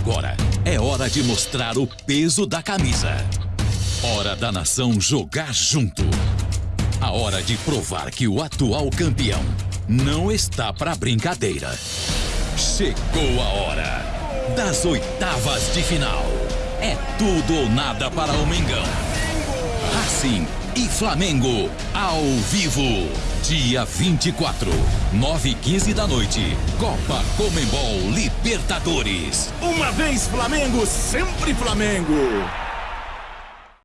Agora é hora de mostrar o peso da camisa. Hora da nação jogar junto. A hora de provar que o atual campeão não está para brincadeira. Chegou a hora das oitavas de final. É tudo ou nada para o Mengão. Racing e Flamengo ao vivo. Dia 24, 9 e 15 da noite. Copa Comembol Libertadores. Uma vez Flamengo, sempre Flamengo.